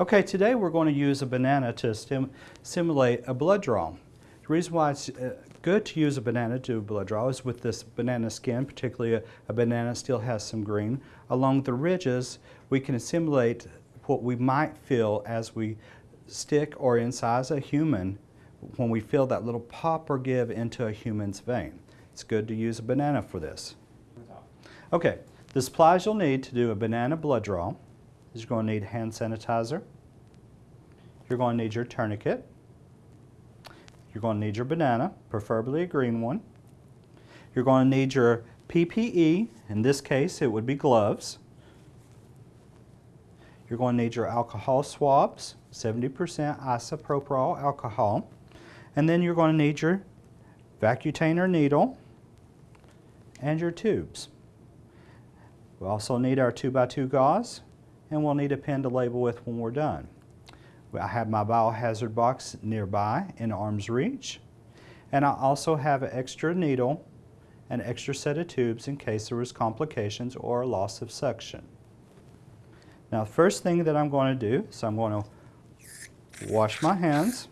Okay, today we're going to use a banana to stim simulate a blood draw. The reason why it's uh, good to use a banana to do a blood draw is with this banana skin, particularly a, a banana still has some green. Along the ridges, we can simulate what we might feel as we stick or incise a human when we feel that little pop or give into a human's vein. It's good to use a banana for this. Okay, the supplies you'll need to do a banana blood draw is you're going to need hand sanitizer. You're going to need your tourniquet. You're going to need your banana, preferably a green one. You're going to need your PPE. In this case, it would be gloves. You're going to need your alcohol swabs, 70% isopropyl alcohol. And then you're going to need your Vacutainer needle and your tubes. We also need our 2x2 gauze and we'll need a pen to label with when we're done. I have my biohazard box nearby in arm's reach and I also have an extra needle an extra set of tubes in case there was complications or loss of suction. Now the first thing that I'm going to do is I'm going to wash my hands.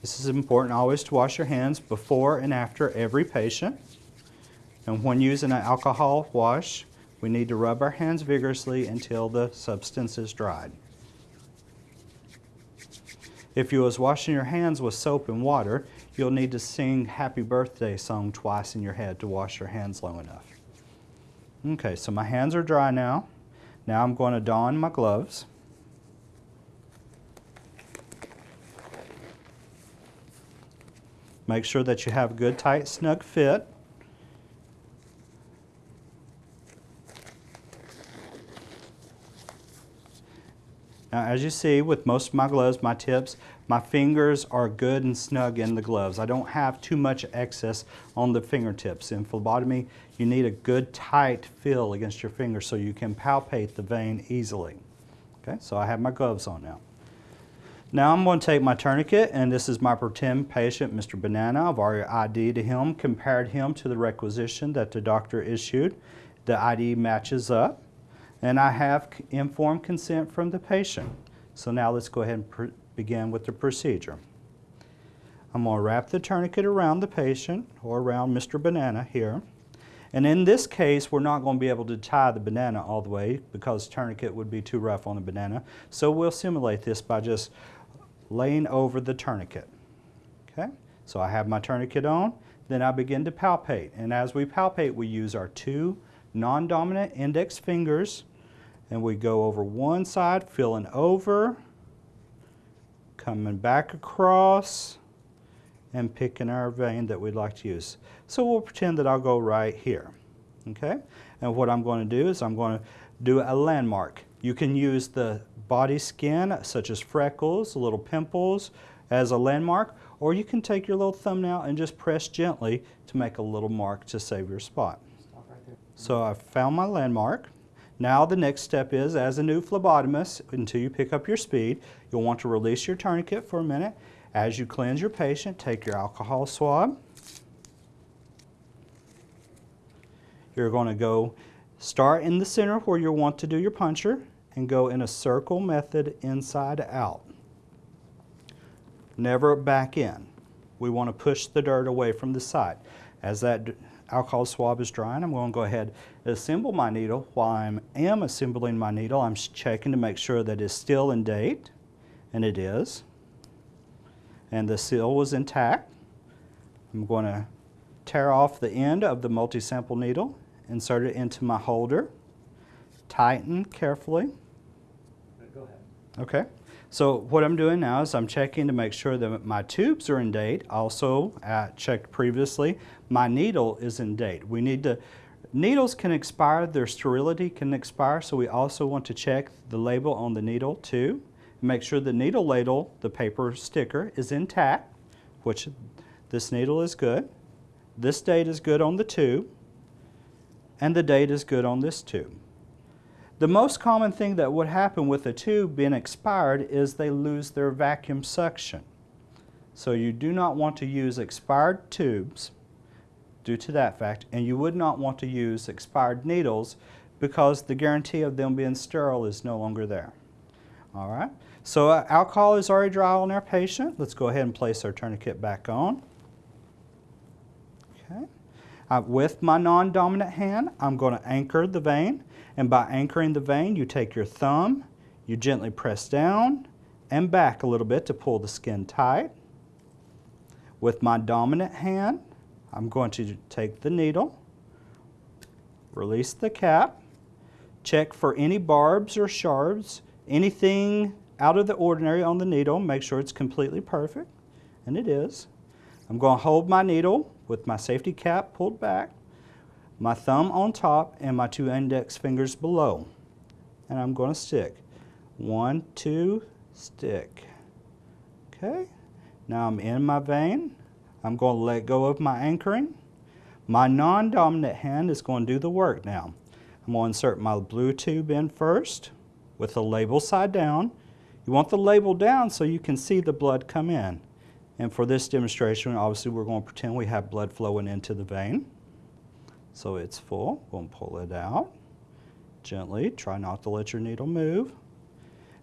This is important always to wash your hands before and after every patient. And when using an alcohol wash, we need to rub our hands vigorously until the substance is dried. If you was washing your hands with soap and water, you'll need to sing happy birthday song twice in your head to wash your hands long enough. Okay, so my hands are dry now. Now I'm going to don my gloves. Make sure that you have a good tight snug fit. Now as you see with most of my gloves, my tips, my fingers are good and snug in the gloves. I don't have too much excess on the fingertips. In phlebotomy, you need a good tight feel against your fingers so you can palpate the vein easily. Okay, so I have my gloves on now. Now I'm going to take my tourniquet, and this is my pretend patient, Mr. Banana. I've already ID'd him, compared him to the requisition that the doctor issued. The ID matches up and I have informed consent from the patient. So now let's go ahead and begin with the procedure. I'm going to wrap the tourniquet around the patient or around Mr. Banana here. And in this case, we're not going to be able to tie the banana all the way because tourniquet would be too rough on the banana. So we'll simulate this by just laying over the tourniquet. Okay, so I have my tourniquet on, then I begin to palpate. And as we palpate, we use our two non-dominant index fingers and we go over one side, filling over, coming back across, and picking our vein that we'd like to use. So we'll pretend that I'll go right here, okay? And what I'm going to do is I'm going to do a landmark. You can use the body skin, such as freckles, little pimples, as a landmark, or you can take your little thumbnail and just press gently to make a little mark to save your spot. So I've found my landmark. Now the next step is, as a new phlebotomist, until you pick up your speed, you'll want to release your tourniquet for a minute. As you cleanse your patient, take your alcohol swab. You're going to go start in the center where you want to do your puncture and go in a circle method inside out. Never back in. We want to push the dirt away from the side. As that alcohol swab is drying, I'm going to go ahead and assemble my needle. While I am assembling my needle, I'm checking to make sure that it's still in date, and it is. And the seal was intact. I'm going to tear off the end of the multi-sample needle, insert it into my holder, tighten carefully. Go ahead. Okay. So what I'm doing now is I'm checking to make sure that my tubes are in date. Also, I checked previously, my needle is in date. We need to, needles can expire, their sterility can expire, so we also want to check the label on the needle too. Make sure the needle ladle, the paper sticker, is intact, which this needle is good. This date is good on the tube, and the date is good on this tube. The most common thing that would happen with a tube being expired is they lose their vacuum suction. So you do not want to use expired tubes due to that fact, and you would not want to use expired needles because the guarantee of them being sterile is no longer there. All right, so uh, alcohol is already dry on our patient. Let's go ahead and place our tourniquet back on. Okay. Uh, with my non-dominant hand, I'm going to anchor the vein. And by anchoring the vein, you take your thumb, you gently press down and back a little bit to pull the skin tight. With my dominant hand, I'm going to take the needle, release the cap, check for any barbs or shards, anything out of the ordinary on the needle, make sure it's completely perfect, and it is. I'm going to hold my needle with my safety cap pulled back, my thumb on top, and my two index fingers below. And I'm going to stick. One, two, stick. Okay, now I'm in my vein. I'm going to let go of my anchoring. My non-dominant hand is going to do the work now. I'm going to insert my blue tube in first with the label side down. You want the label down so you can see the blood come in. And for this demonstration, obviously we're going to pretend we have blood flowing into the vein. So it's full. We're going to pull it out gently. Try not to let your needle move.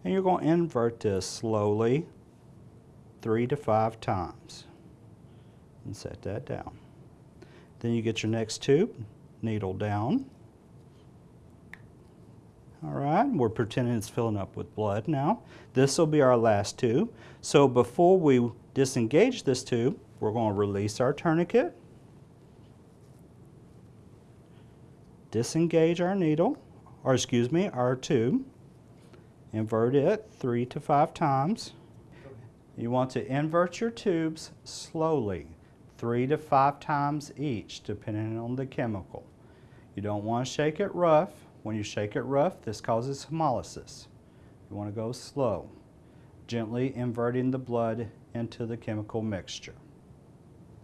And you're going to invert this slowly three to five times. And set that down. Then you get your next tube, needle down. All right, we're pretending it's filling up with blood now. This will be our last tube. So before we disengage this tube, we're going to release our tourniquet, disengage our needle, or excuse me, our tube, invert it three to five times. You want to invert your tubes slowly, three to five times each, depending on the chemical. You don't want to shake it rough. When you shake it rough, this causes hemolysis. You want to go slow, gently inverting the blood into the chemical mixture.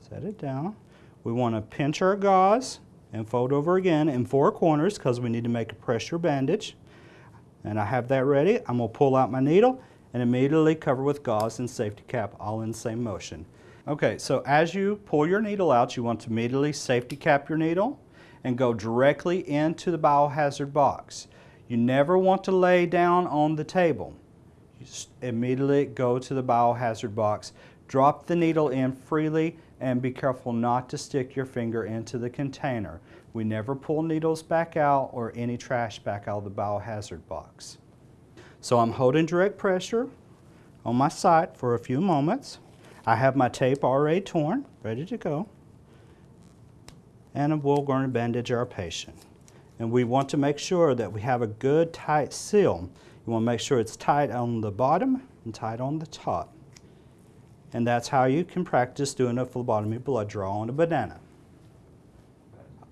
Set it down. We want to pinch our gauze and fold over again in four corners because we need to make a pressure bandage. And I have that ready. I'm going to pull out my needle and immediately cover with gauze and safety cap all in the same motion. Okay, so as you pull your needle out, you want to immediately safety cap your needle and go directly into the biohazard box. You never want to lay down on the table. Immediately go to the biohazard box, drop the needle in freely, and be careful not to stick your finger into the container. We never pull needles back out or any trash back out of the biohazard box. So I'm holding direct pressure on my site for a few moments. I have my tape already torn, ready to go. And we're going to bandage our patient. And we want to make sure that we have a good tight seal. You want to make sure it's tight on the bottom and tight on the top. And that's how you can practice doing a phlebotomy blood draw on a banana.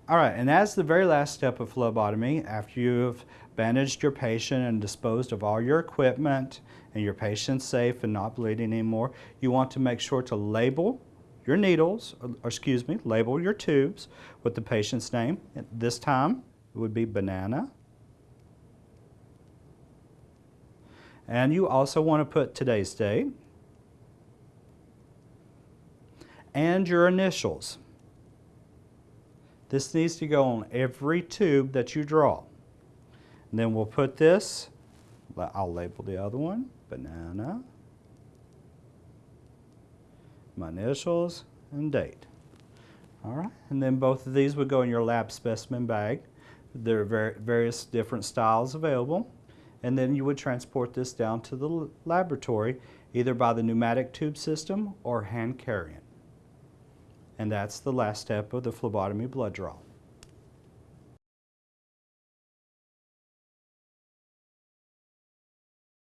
All right, and as the very last step of phlebotomy, after you've bandaged your patient and disposed of all your equipment and your patient's safe and not bleeding anymore, you want to make sure to label your needles, or excuse me, label your tubes with the patient's name. This time it would be banana. And you also want to put today's date and your initials. This needs to go on every tube that you draw. And then we'll put this, I'll label the other one, banana, my initials, and date. All right, and then both of these would go in your lab specimen bag. There are various different styles available. And then you would transport this down to the laboratory, either by the pneumatic tube system or hand carrying. And that's the last step of the phlebotomy blood draw.